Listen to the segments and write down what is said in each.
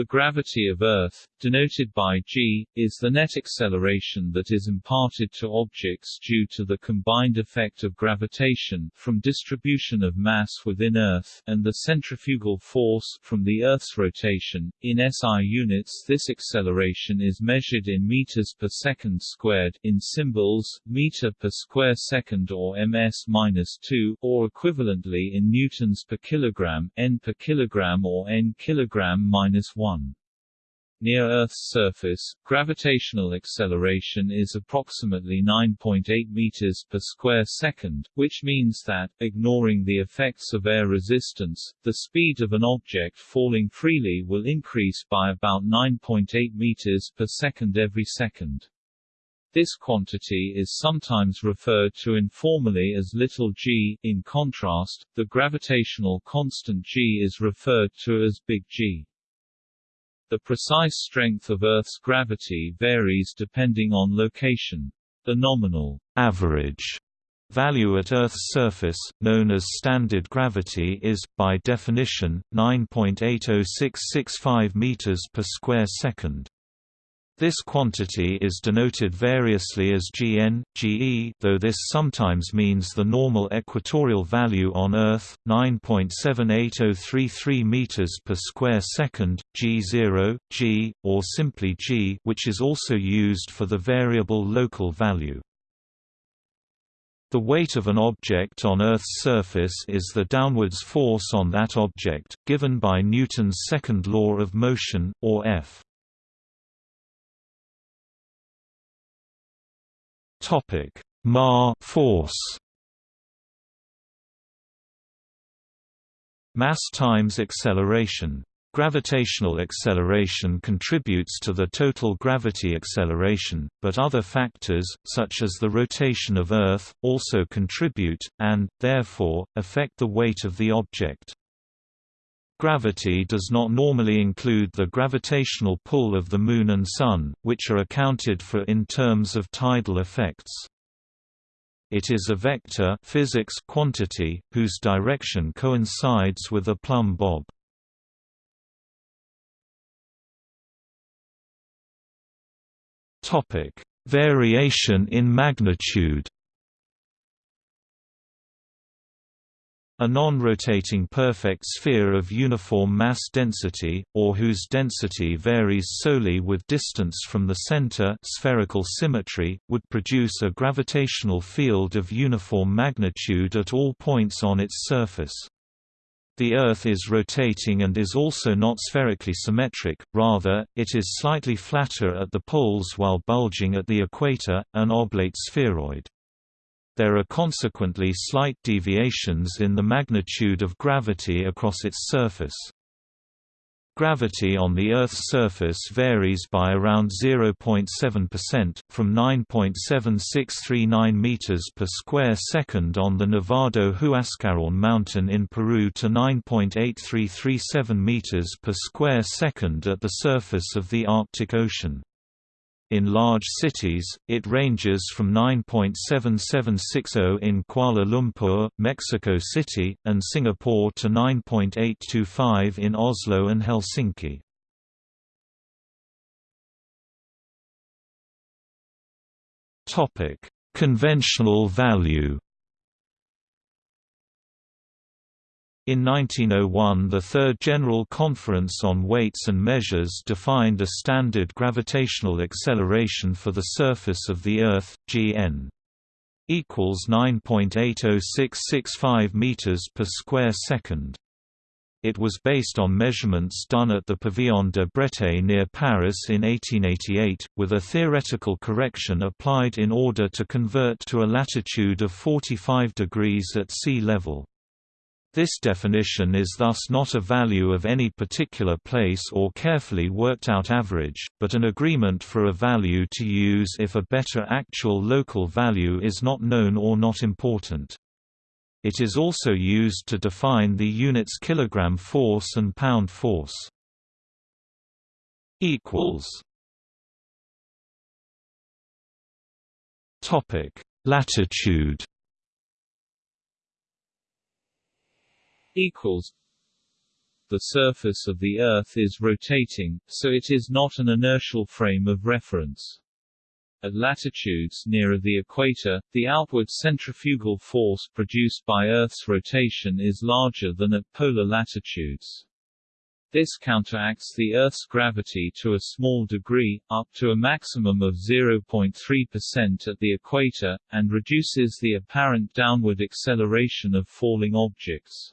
The gravity of Earth, denoted by g, is the net acceleration that is imparted to objects due to the combined effect of gravitation from distribution of mass within Earth and the centrifugal force from the Earth's rotation. In SI units this acceleration is measured in meters per second squared in symbols, meter per square second or ms-2 or equivalently in newtons per kilogram, n per kilogram or n kilogram minus 1. Near Earth's surface, gravitational acceleration is approximately 9.8 meters per square second, which means that, ignoring the effects of air resistance, the speed of an object falling freely will increase by about 9.8 meters per second every second. This quantity is sometimes referred to informally as little g. In contrast, the gravitational constant g is referred to as big G. The precise strength of Earth's gravity varies depending on location. The nominal average value at Earth's surface, known as standard gravity is, by definition, 9.80665 meters per square second. This quantity is denoted variously as Gn, Ge though this sometimes means the normal equatorial value on Earth, 9.78033 meters per square second, G0, G, or simply G which is also used for the variable local value. The weight of an object on Earth's surface is the downwards force on that object, given by Newton's second law of motion, or F. Topic: Ma force. Mass times acceleration. Gravitational acceleration contributes to the total gravity acceleration, but other factors, such as the rotation of Earth, also contribute, and, therefore, affect the weight of the object. Gravity does not normally include the gravitational pull of the Moon and Sun, which are accounted for in terms of tidal effects. It is a vector physics quantity, whose direction coincides with a plumb bob. Variation in magnitude A non-rotating perfect sphere of uniform mass density, or whose density varies solely with distance from the center spherical symmetry, would produce a gravitational field of uniform magnitude at all points on its surface. The Earth is rotating and is also not spherically symmetric, rather, it is slightly flatter at the poles while bulging at the equator, an oblate spheroid. There are consequently slight deviations in the magnitude of gravity across its surface. Gravity on the Earth's surface varies by around 0.7%, from 9.7639 meters per square second on the Nevado Huascarán mountain in Peru to 9.8337 meters per square second at the surface of the Arctic Ocean. In large cities, it ranges from 9.7760 in Kuala Lumpur, Mexico City, and Singapore to 9.825 in Oslo and Helsinki. Conventional value In 1901 the Third General Conference on Weights and Measures defined a standard gravitational acceleration for the surface of the Earth, Gn equals 9.80665 meters per square second. It was based on measurements done at the Pavillon de Breteuil near Paris in 1888, with a theoretical correction applied in order to convert to a latitude of 45 degrees at sea level. This definition is thus not a value of any particular place or carefully worked out average, but an agreement for a value to use if a better actual local value is not known or not important. It is also used to define the units kilogram force and pound force. Latitude equals the surface of the Earth is rotating, so it is not an inertial frame of reference. At latitudes nearer the equator, the outward centrifugal force produced by Earth's rotation is larger than at polar latitudes. This counteracts the Earth's gravity to a small degree, up to a maximum of 0.3% at the equator, and reduces the apparent downward acceleration of falling objects.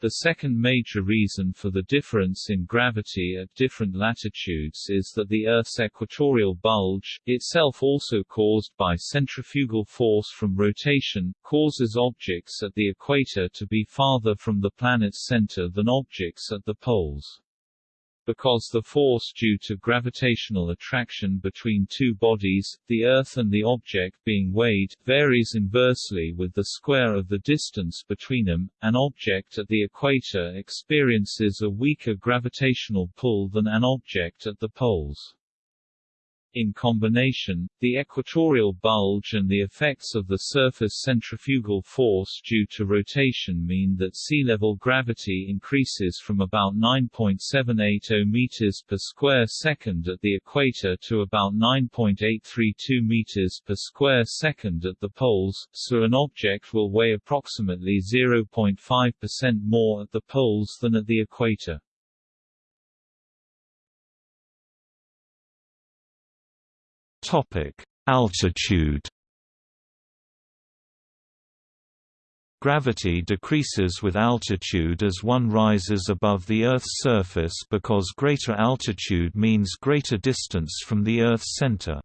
The second major reason for the difference in gravity at different latitudes is that the Earth's equatorial bulge, itself also caused by centrifugal force from rotation, causes objects at the equator to be farther from the planet's center than objects at the poles. Because the force due to gravitational attraction between two bodies, the Earth and the object being weighed, varies inversely with the square of the distance between them, an object at the equator experiences a weaker gravitational pull than an object at the poles. In combination, the equatorial bulge and the effects of the surface centrifugal force due to rotation mean that sea level gravity increases from about 9.780 meters per square second at the equator to about 9.832 meters per square second at the poles, so an object will weigh approximately 0.5% more at the poles than at the equator. Altitude. Gravity decreases with altitude as one rises above the Earth's surface because greater altitude means greater distance from the Earth's center.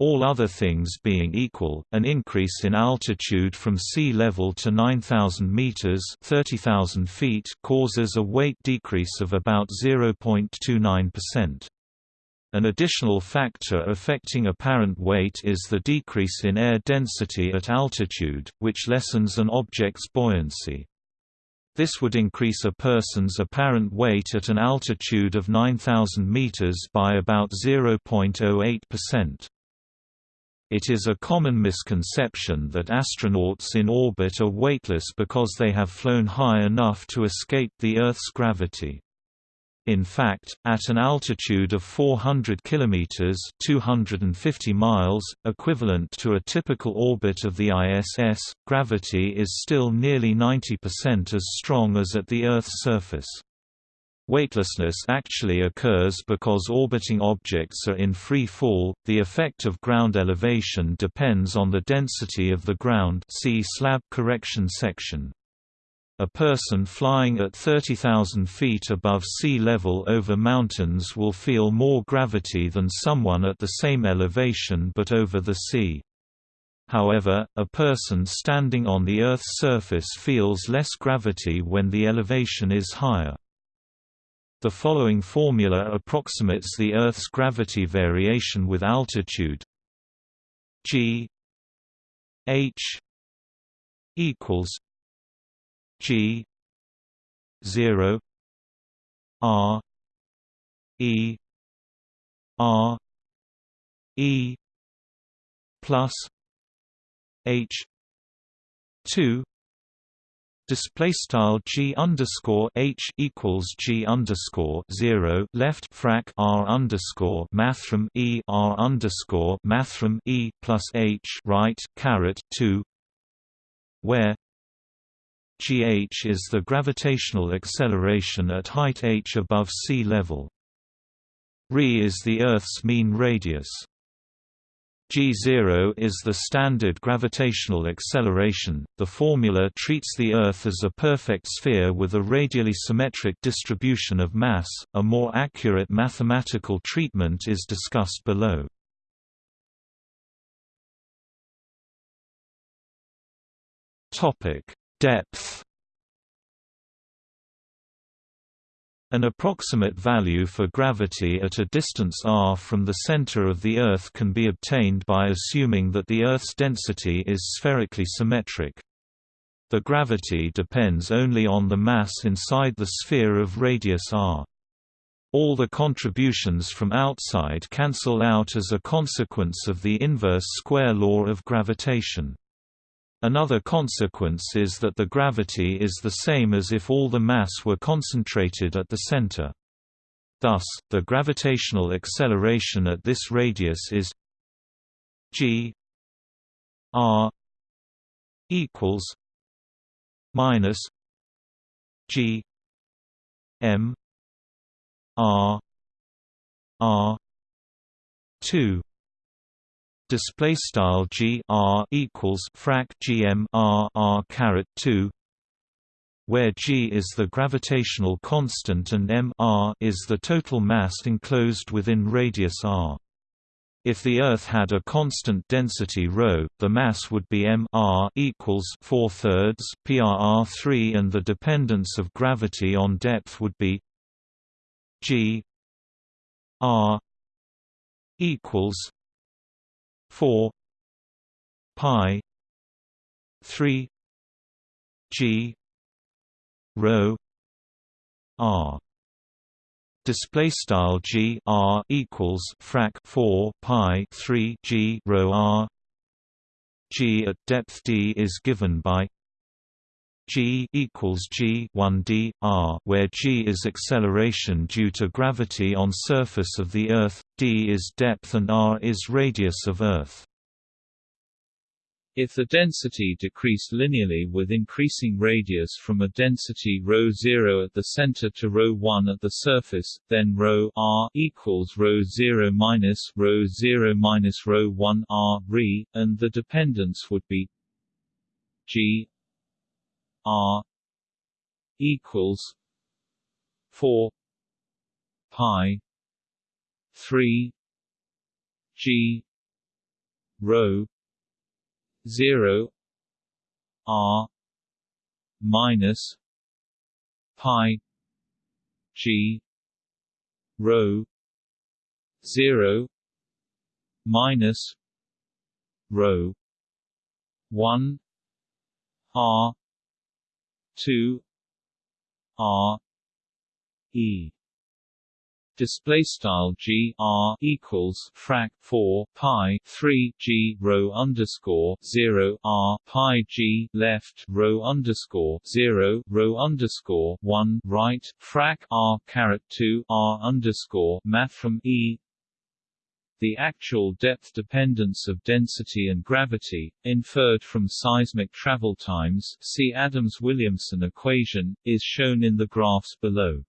All other things being equal, an increase in altitude from sea level to 9,000 meters (30,000 feet) causes a weight decrease of about 0.29%. An additional factor affecting apparent weight is the decrease in air density at altitude, which lessens an object's buoyancy. This would increase a person's apparent weight at an altitude of 9,000 meters by about 0.08%. It is a common misconception that astronauts in orbit are weightless because they have flown high enough to escape the Earth's gravity. In fact, at an altitude of 400 km (250 miles), equivalent to a typical orbit of the ISS, gravity is still nearly 90% as strong as at the Earth's surface. Weightlessness actually occurs because orbiting objects are in free fall. The effect of ground elevation depends on the density of the ground. See slab correction section. A person flying at 30,000 feet above sea level over mountains will feel more gravity than someone at the same elevation but over the sea. However, a person standing on the Earth's surface feels less gravity when the elevation is higher. The following formula approximates the Earth's gravity variation with altitude g h equals G zero R E R E plus H two Display style g underscore h equals g underscore zero left frac r underscore mathrm e r underscore mathrm e plus h right caret two, where gh is the gravitational acceleration at height h above sea level. Re is the Earth's mean radius. G0 is the standard gravitational acceleration. The formula treats the Earth as a perfect sphere with a radially symmetric distribution of mass. A more accurate mathematical treatment is discussed below. Topic: Depth An approximate value for gravity at a distance r from the center of the Earth can be obtained by assuming that the Earth's density is spherically symmetric. The gravity depends only on the mass inside the sphere of radius r. All the contributions from outside cancel out as a consequence of the inverse square law of gravitation. Another consequence is that the gravity is the same as if all the mass were concentrated at the center. Thus, the gravitational acceleration at this radius is g r equals minus g m r r 2 display style g r equals frac gm r r caret 2 where g is the gravitational constant and m r is the total mass enclosed within radius r. If the Earth had a constant density ρ, the mass would be m r equals 4 thirds prr 3, and the dependence of gravity on depth would be g r equals 4 pi 3 g rho r. Display style g r equals frac 4 pi 3 g rho r. g at depth d is given by g equals g 1 d r where g is acceleration due to gravity on surface of the earth d is depth and r is radius of earth if the density decreased linearly with increasing radius from a density ρ0 at the center to ρ1 at the surface, then ρ r equals ρ0 minus ρ0 minus ρ1 r re, and the dependence would be g R equals four pi three G rho zero R minus pi G rho zero minus rho one R two R E. Display style g r equals frac 4 pi 3 g rho underscore 0 r pi g left rho underscore 0 rho underscore 1 right frac r caret 2 r underscore mathrm e the actual depth dependence of density and gravity, inferred from seismic travel times see Adams-Williamson equation, is shown in the graphs below.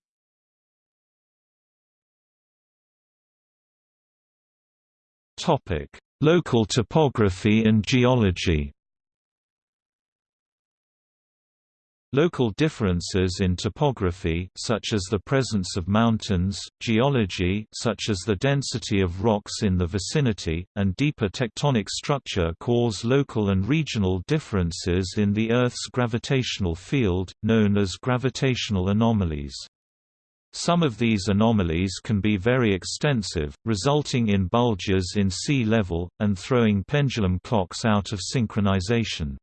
Topic: Local topography and geology. Local differences in topography such as the presence of mountains, geology such as the density of rocks in the vicinity, and deeper tectonic structure cause local and regional differences in the Earth's gravitational field, known as gravitational anomalies. Some of these anomalies can be very extensive, resulting in bulges in sea level, and throwing pendulum clocks out of synchronization.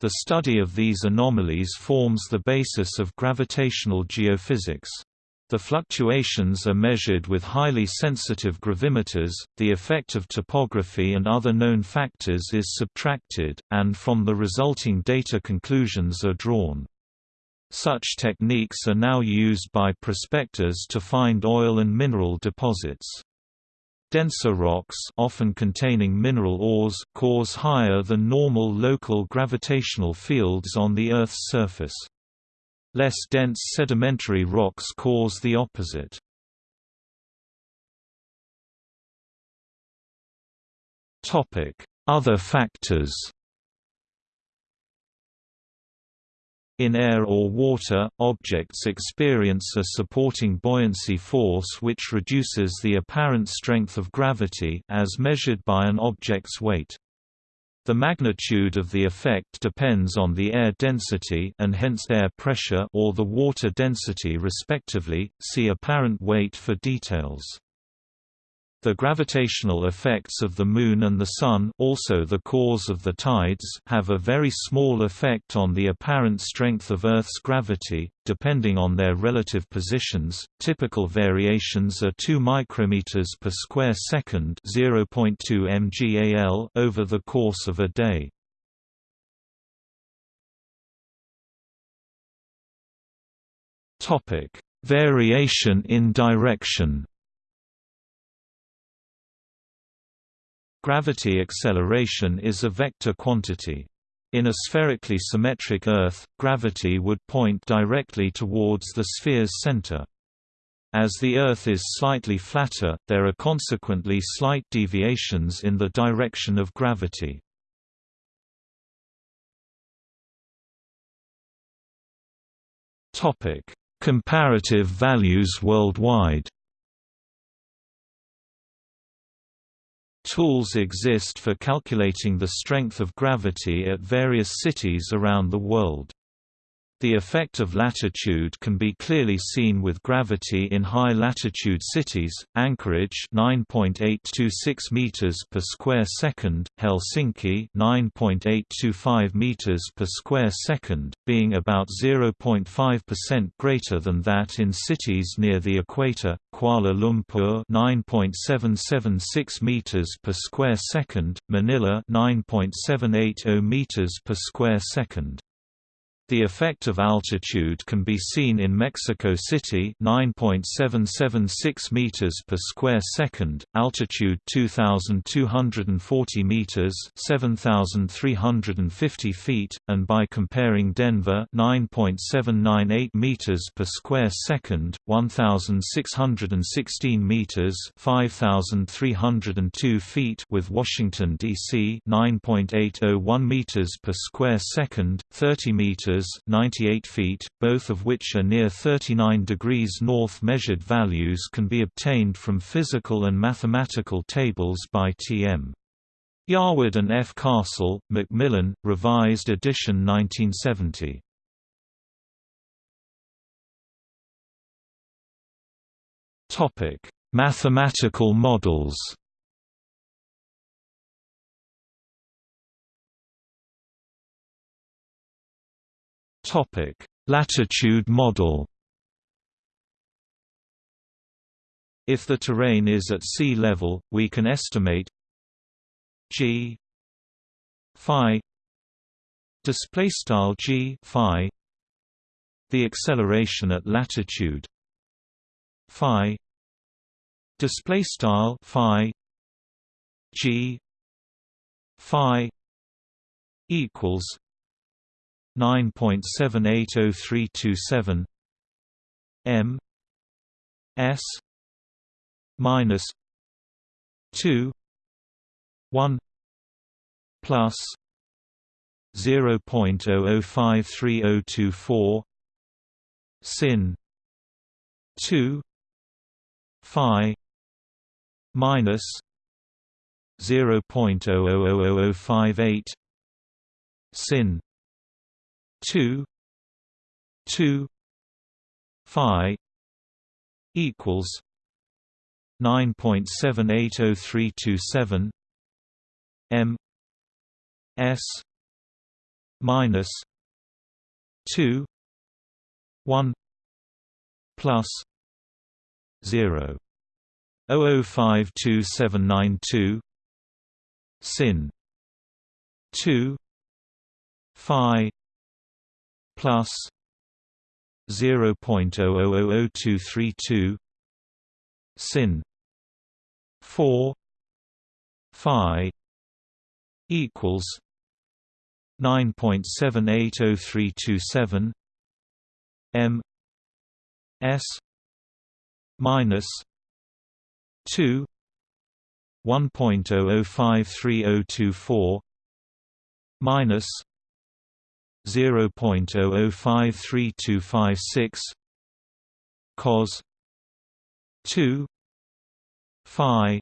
The study of these anomalies forms the basis of gravitational geophysics. The fluctuations are measured with highly sensitive gravimeters, the effect of topography and other known factors is subtracted, and from the resulting data conclusions are drawn. Such techniques are now used by prospectors to find oil and mineral deposits. Denser rocks often containing mineral ores cause higher than normal local gravitational fields on the Earth's surface. Less dense sedimentary rocks cause the opposite. Other factors In air or water, objects experience a supporting buoyancy force which reduces the apparent strength of gravity as measured by an object's weight. The magnitude of the effect depends on the air density and hence air pressure or the water density respectively. See apparent weight for details. The gravitational effects of the Moon and the Sun also the cause of the tides have a very small effect on the apparent strength of Earth's gravity, depending on their relative positions. Typical variations are 2 micrometers per square second 0.2 mgal over the course of a day. Variation in direction Gravity acceleration is a vector quantity. In a spherically symmetric Earth, gravity would point directly towards the sphere's center. As the Earth is slightly flatter, there are consequently slight deviations in the direction of gravity. Comparative values worldwide Tools exist for calculating the strength of gravity at various cities around the world. The effect of latitude can be clearly seen with gravity in high-latitude cities, Anchorage 9.826 meters per square second, Helsinki 9.825 meters per square second, being about 0.5% greater than that in cities near the equator, Kuala Lumpur 9.776 meters per square second, Manila 9.780 meters per square second. The effect of altitude can be seen in Mexico City 9.776 meters per square second, altitude 2240 meters, 7350 feet, and by comparing Denver 9.798 meters per square second, 1616 meters, 5302 feet with Washington DC 9.801 meters per square second, 30 meters meters 98 feet, both of which are near 39 degrees north measured values can be obtained from physical and mathematical tables by T.M. Yarwood and F. Castle, Macmillan, Revised edition 1970. Topic: Mathematical models Topic: Latitude model. If the terrain is at sea level, we can estimate g phi display style g phi the acceleration at latitude phi display style phi g phi equals 9.780327 m s minus 2 1 plus 0.00530224 sin 2 phi minus 0.000058 sin 2 2 phi equals 9.780327 m s minus 2 1 plus 0 005292 sin 2 phi plus 0.000232 sin 4 phi equals 9.780327 m s minus 2 1.00530224 minus 0.005326 cos 2 phi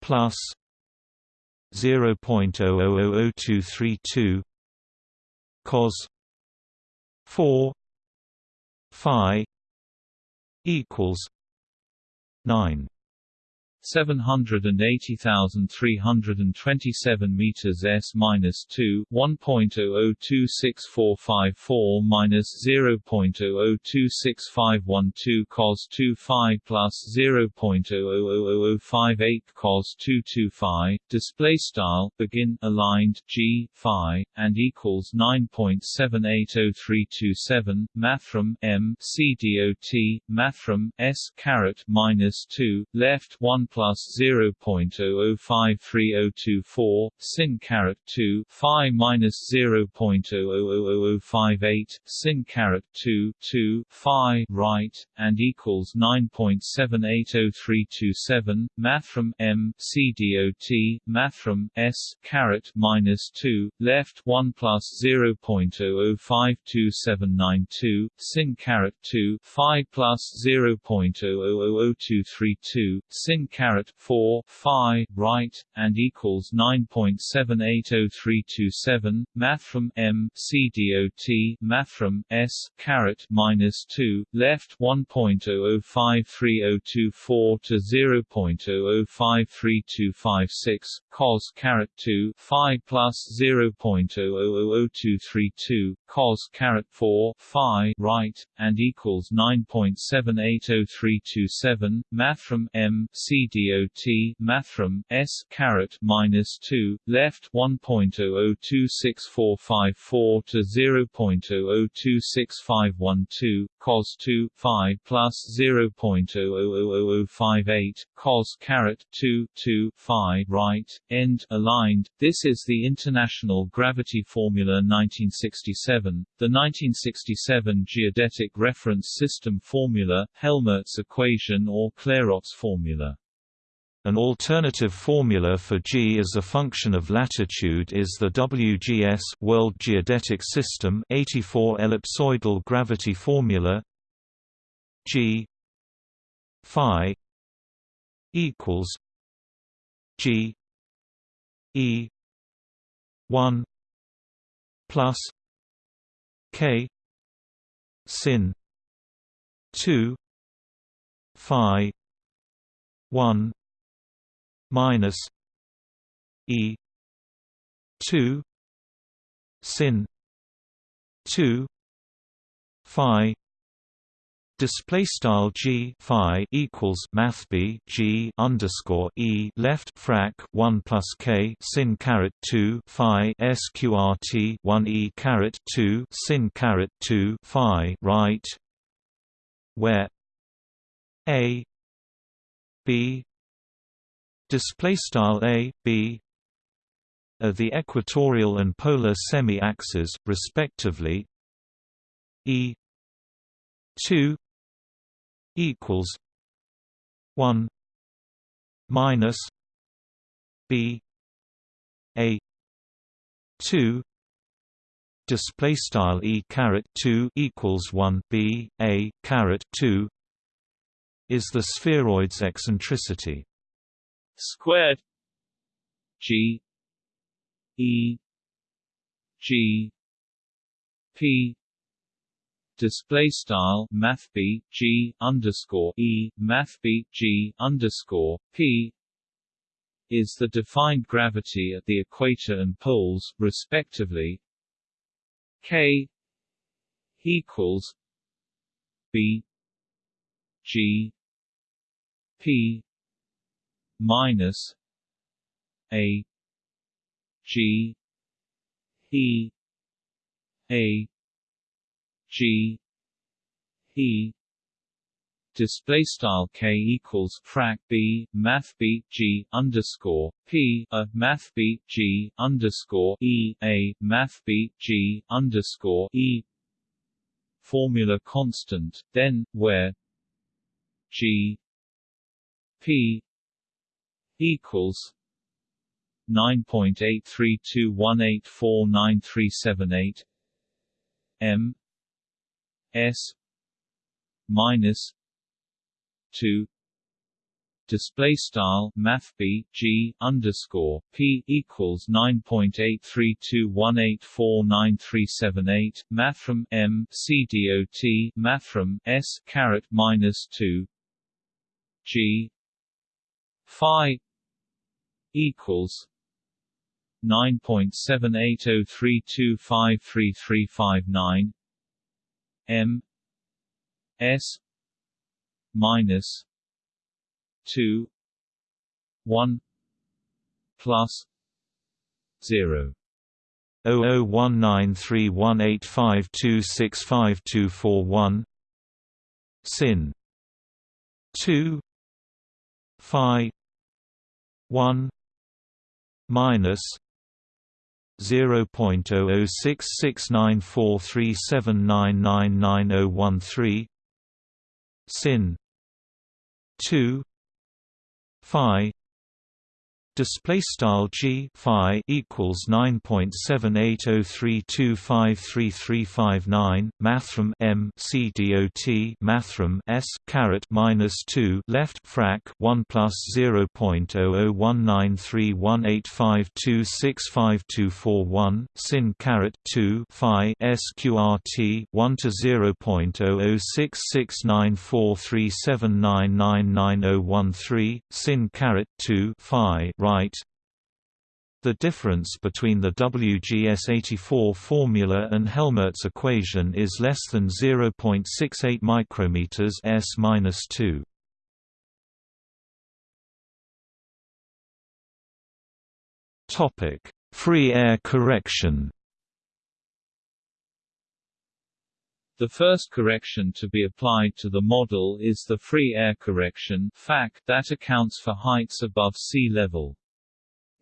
plus 0.000232 cos 4 phi equals 9 780,327 meters s minus 2 1.002644 minus 0.002651 cos 2 phi plus 0.000058 cos 2 2 phi display style begin aligned g phi and equals 9.780327 mathrm m c dot mathrm s caret minus 2 left 1 plus 0.005324 sin caret 2 phi minus 0.000058 sin caret 2 2 phi right and equals 9.780327 mathrm m c dot mathrm s caret minus 2 left 1 plus 0.0052792, sin caret 2 phi plus 0.000232 sin caret 4 phi right and equals 9.780327 mathrm M C D O T mathrm s caret minus 2 left one point oh oh five three oh two four to zero point oh oh five three two five six cos caret 2 phi plus 0.000232 cos caret 4 phi right and equals 9.780327 mathrm m c dot mathrm s caret minus 2 left 1.002644 to 0.002651 cos 2 phi plus 0.000058 cos caret 2 2 phi right end aligned. This is the international gravity formula 1967 the 1967 geodetic reference system formula Helmert's equation or Clairaut's formula an alternative formula for G as a function of latitude is the WGS World Geodetic System 84 ellipsoidal gravity formula G phi equals G E 1 plus K sin 2 phi 1 minus E two sin two Phi display style g phi equals math b g underscore e left frac 1 plus k sin caret 2 phi sqrt 1 e caret 2 sin caret 2 phi right where a b display style a b are the equatorial and polar semi-axes respectively. E 2 equals 1 minus b a 2 display style e caret 2 equals 1 b a caret 2 is the spheroid's eccentricity squared G E G P display style math b g underscore e math b g underscore p is the defined gravity at the equator and poles, respectively. K equals B G P minus a g e a g e. Display style k equals frac b math b g underscore p a math b g underscore e a math b g underscore e. Formula constant then where g p equals nine point eight three two one eight four nine three seven eight M S minus two display style math b g underscore p equals nine point eight three two one eight four nine three seven eight mathrm m c dot mathrm s caret minus two g phi equals nine point seven eight oh three two five three three five nine M S minus two one plus zero. 00193185265241 sin 2 phi 1 minus 0.00669437999013 sin 2 phi Display style g phi equals nine point seven eight oh three two five three three five nine mathrm m c dot mathrm s caret minus two left frac one plus zero point oh oh one nine three one eight five two six five two four one sin caret two phi sqrt one to zero point oh oh six six nine four three seven nine nine nine oh one three sin caret two phi right the difference between the WGS84 formula and Helmert's equation is less than 0.68 micrometers s-2. Topic: Free air correction. The first correction to be applied to the model is the free air correction that accounts for heights above sea level.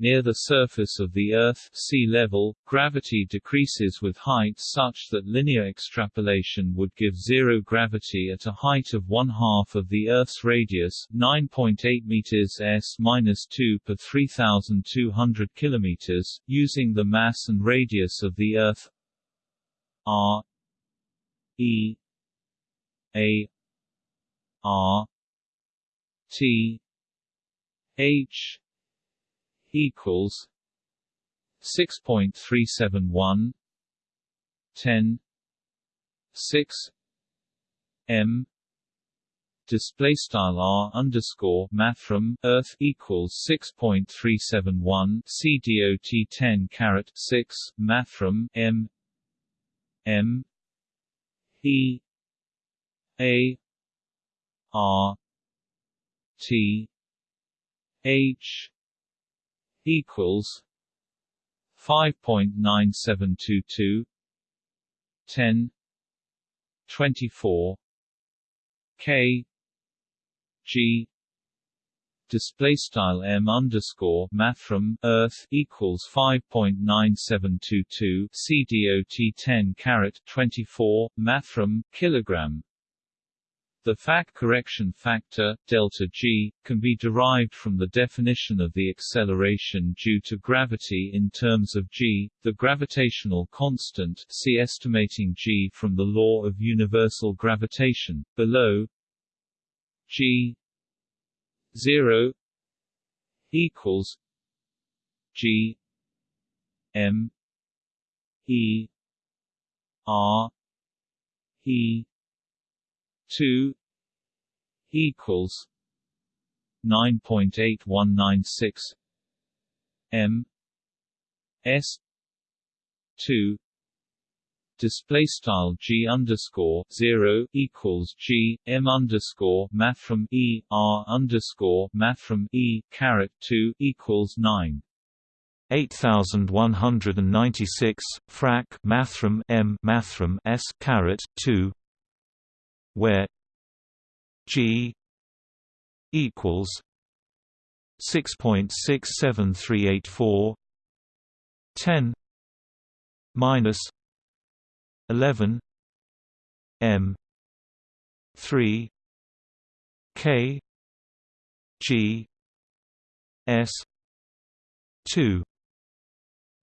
Near the surface of the Earth sea level, gravity decreases with height such that linear extrapolation would give zero gravity at a height of one-half of the Earth's radius 9.8 meters s-2 per 3,200 kilometers, using the mass and radius of the Earth. R. E. A. R. T. H equals six point three seven one ten six M display style r underscore mathrm earth equals six point three seven one c dot ten caret six mathrm m m e a r t h equals five point nine seven two two ten twenty four K G display style m underscore mathrm earth equals 5.9722 cdot 10 caret 24 mathrm kilogram the FAC correction factor, delta g, can be derived from the definition of the acceleration due to gravity in terms of g, the gravitational constant see estimating g from the law of universal gravitation, below g 0 equals g m e r e two equals nine point eight one nine six M S two display style g underscore zero equals g m underscore mathrm e r underscore mathrm e caret two equals nine. 8196 frac mathrm m mathrm s caret 2 where G equals six point six seven three eight four ten minus eleven M three K G S two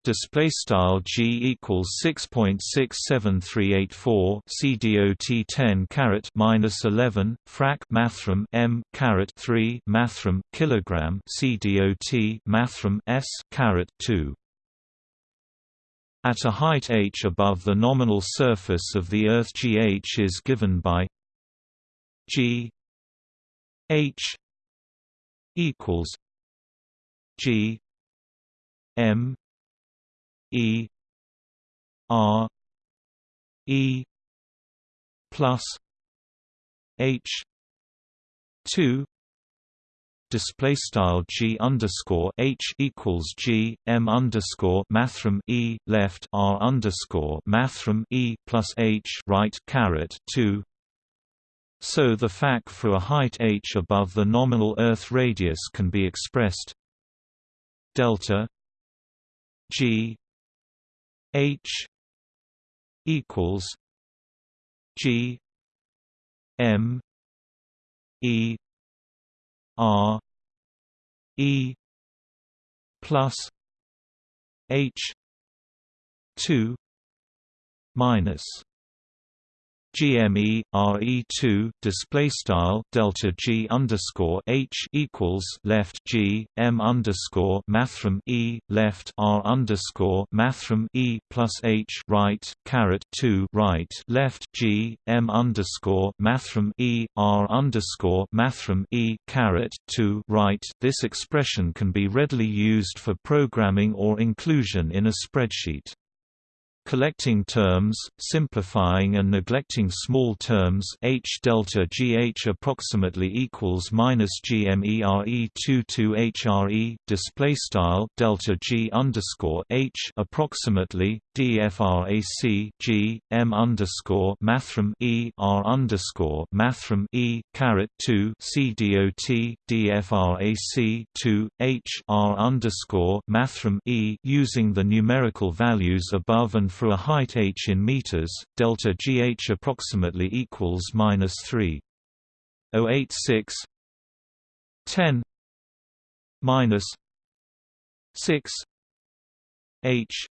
display style g equals 6.67384 cdot 10 caret minus 11 frac mathrm m caret 3 mathrm kilogram cdot mathrm s caret 2 at a height h above the nominal surface of the earth gh is given by g h equals G M E R E plus H two display style g underscore h equals g m underscore mathrm e left r underscore mathrm e plus h right caret two. So the fact for a height h above the nominal Earth radius can be expressed delta g h equals g m e R E plus H two minus GME RE2 display style delta G underscore H equals left G M underscore mathrm E left R underscore mathrm E plus H right caret two right left G M underscore mathrm E R underscore mathrm E caret two right. This expression can be readily used for programming or inclusion in a spreadsheet. Collecting terms, simplifying and neglecting small terms h delta gh approximately equals minus gmere 22 hre display style delta g underscore h approximately dfrac g m underscore mathrm e r underscore mathrm e caret 2 c dot dfrac 2 h r underscore mathrm e using the numerical values above and for a height h in meters, delta gh approximately equals minus 3.086 10 minus 6 h.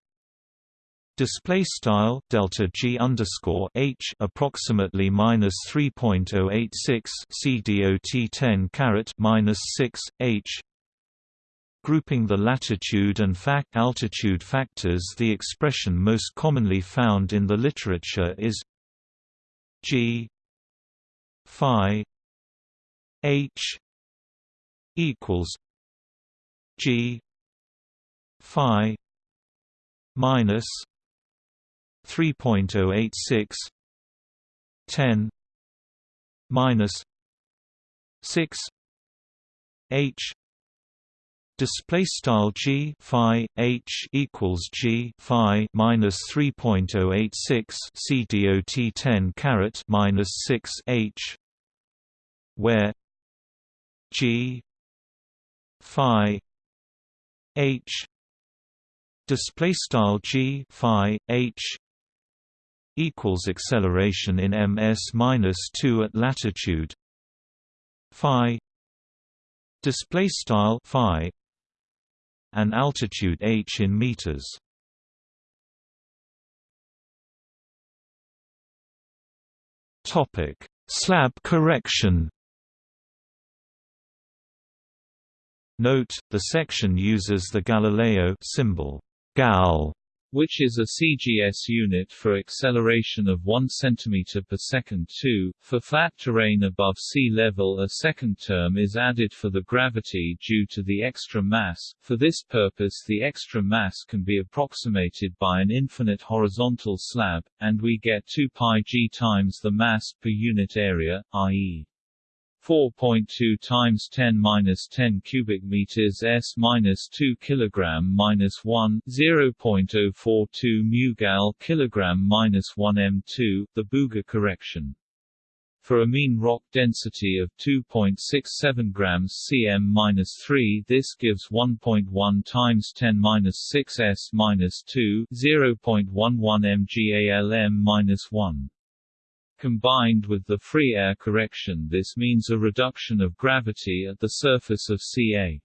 display style delta g underscore h approximately minus 3.086 c dot 10 caret minus 6 h Grouping the latitude and fact altitude factors the expression most commonly found in the literature is g phi h equals g phi minus 3.086 10 minus 6 h display style g phi h equals g phi minus 3.086 c dot 10 caret minus 6 h where g phi h display style g phi h equals acceleration in ms minus 2 at latitude phi display style phi and altitude h in meters. Topic: Slab correction. Note: the section uses the Galileo symbol gal which is a CGS unit for acceleration of 1 cm per second 2. For flat terrain above sea level a second term is added for the gravity due to the extra mass. For this purpose the extra mass can be approximated by an infinite horizontal slab, and we get 2 pi g times the mass per unit area, i.e. 4.2 times 10 minus 10 cubic meters s minus 2 kilogram minus 1 0.042 mu gal kilogram minus 1 m2 the Bouguer correction. For a mean rock density of 2.67 grams cm-3 this gives 1.1 times 10 minus 6 s-2 0.11 mgalm-1 Combined with the free air correction this means a reduction of gravity at the surface of Ca.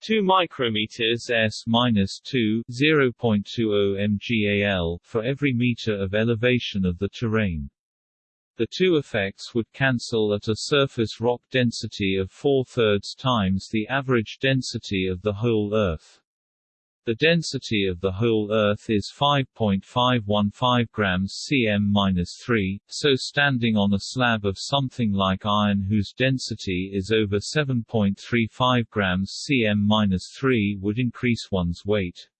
2 micrometers s minus 2 0.20 mgal for every meter of elevation of the terrain. The two effects would cancel at a surface rock density of 4 thirds times the average density of the whole Earth. The density of the whole Earth is 5.515 grams cm-3, so standing on a slab of something like iron whose density is over 7.35 grams cm-3 would increase one's weight.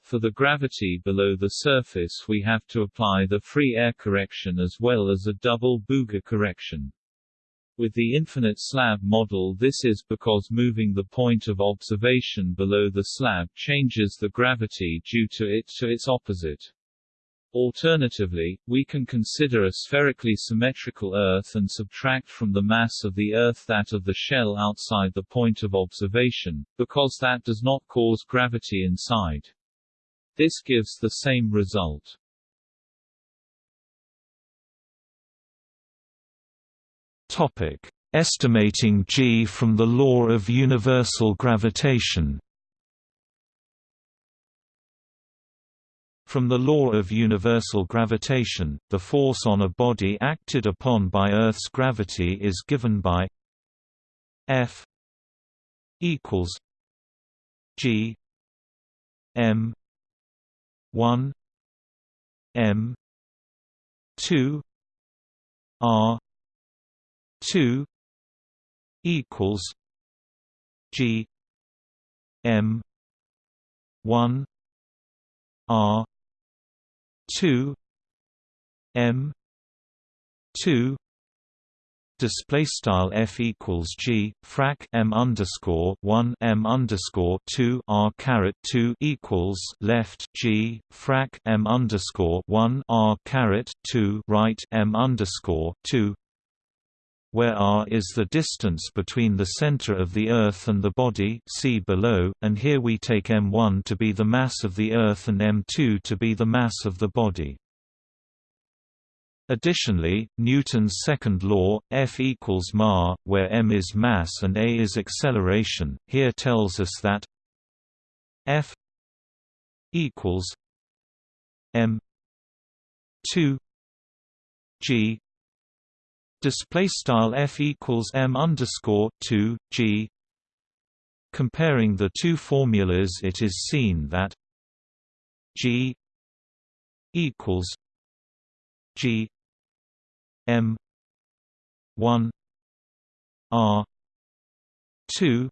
For the gravity below the surface we have to apply the free air correction as well as a double Bouguer correction. With the infinite slab model this is because moving the point of observation below the slab changes the gravity due to it to its opposite. Alternatively, we can consider a spherically symmetrical Earth and subtract from the mass of the Earth that of the shell outside the point of observation, because that does not cause gravity inside. This gives the same result. Topic: Estimating g from the law of universal gravitation. From the law of universal gravitation, the force on a body acted upon by Earth's gravity is given by F equals G M one M two R 2 equals G M 1 R 2 M 2 display style f equals g frac m underscore 1 m underscore 2 r caret 2 equals left g frac m underscore 1 r caret 2 right m underscore 2 where r is the distance between the center of the Earth and the body see below, and here we take m1 to be the mass of the Earth and m2 to be the mass of the body. Additionally, Newton's second law, F equals ma, where m is mass and a is acceleration, here tells us that F equals m 2 g display style f equals m underscore 2 g. Comparing the two formulas it is seen that g equals g m 1 r 2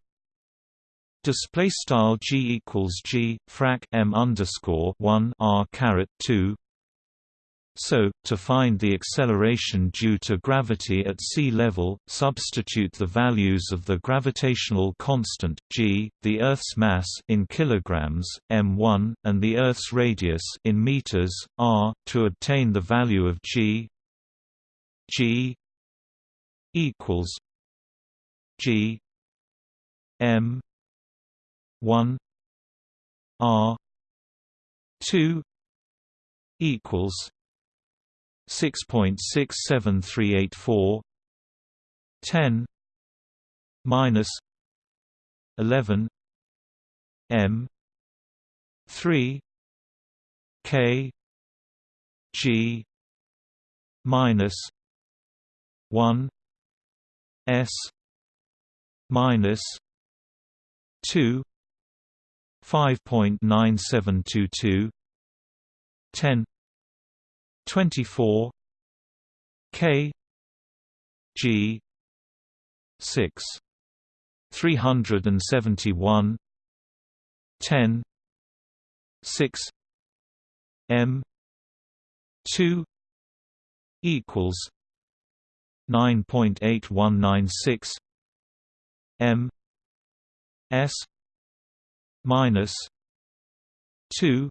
display style g equals g frac m underscore 1 r caret 2 so, to find the acceleration due to gravity at sea level, substitute the values of the gravitational constant g, the Earth's mass in kilograms, m1, and the Earth's radius in meters, r, to obtain the value of g. g equals g m 1 r 2 equals 6.67384 10 minus 11 m 3 k g minus 1 s minus 2 5.9722 10 24 K G 6 371 10 6 M 2 equals 9.8196 M S minus 2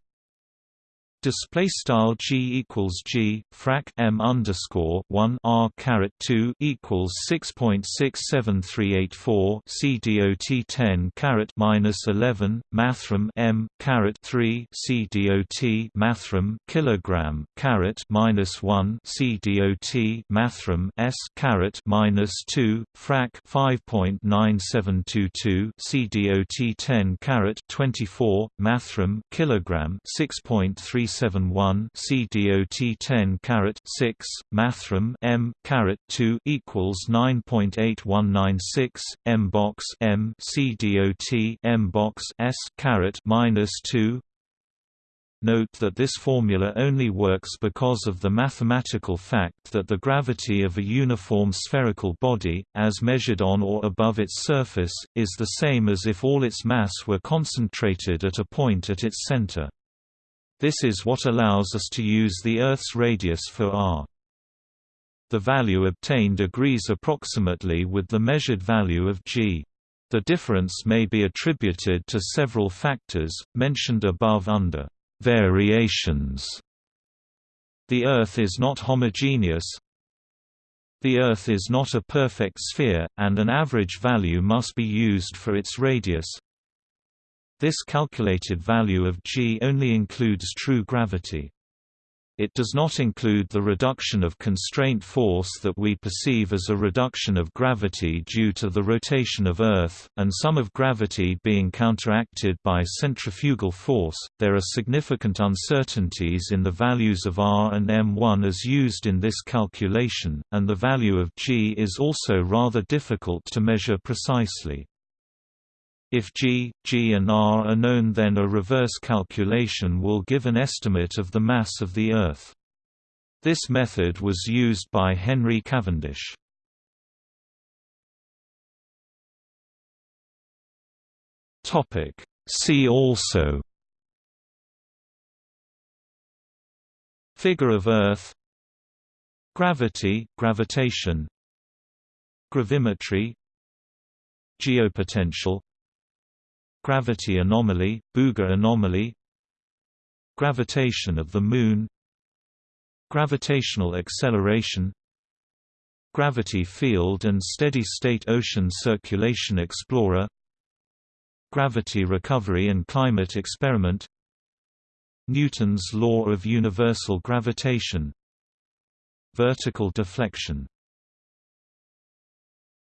display style g equals g frac m underscore 1 r caret 2 equals 6.67384 c dot 10 caret minus 11 mathrm m caret 3 c dot mathrm kilogram caret minus 1 c dot mathrm s caret minus 2 frac 5.9722 c dot 10 caret 24 mathrm kilogram 6.3 071 C DOT 10 caret 6 mathrm M caret 2 equals 9.8196 M box M C DOT M box S caret minus 2 Note that this formula only works because of the mathematical fact that the gravity of a uniform spherical body, as measured on or above its surface, is the same as if all its mass were concentrated at a point at its center. This is what allows us to use the Earth's radius for r. The value obtained agrees approximately with the measured value of g. The difference may be attributed to several factors, mentioned above under variations. The Earth is not homogeneous. The Earth is not a perfect sphere, and an average value must be used for its radius. This calculated value of g only includes true gravity. It does not include the reduction of constraint force that we perceive as a reduction of gravity due to the rotation of Earth, and some of gravity being counteracted by centrifugal force. There are significant uncertainties in the values of r and m1 as used in this calculation, and the value of g is also rather difficult to measure precisely. If G, G and R are known then a reverse calculation will give an estimate of the mass of the Earth. This method was used by Henry Cavendish. See also Figure of Earth Gravity, gravitation Gravimetry Geopotential Gravity anomaly, Bouguer anomaly Gravitation of the Moon Gravitational acceleration Gravity field and steady-state ocean circulation explorer Gravity recovery and climate experiment Newton's law of universal gravitation Vertical deflection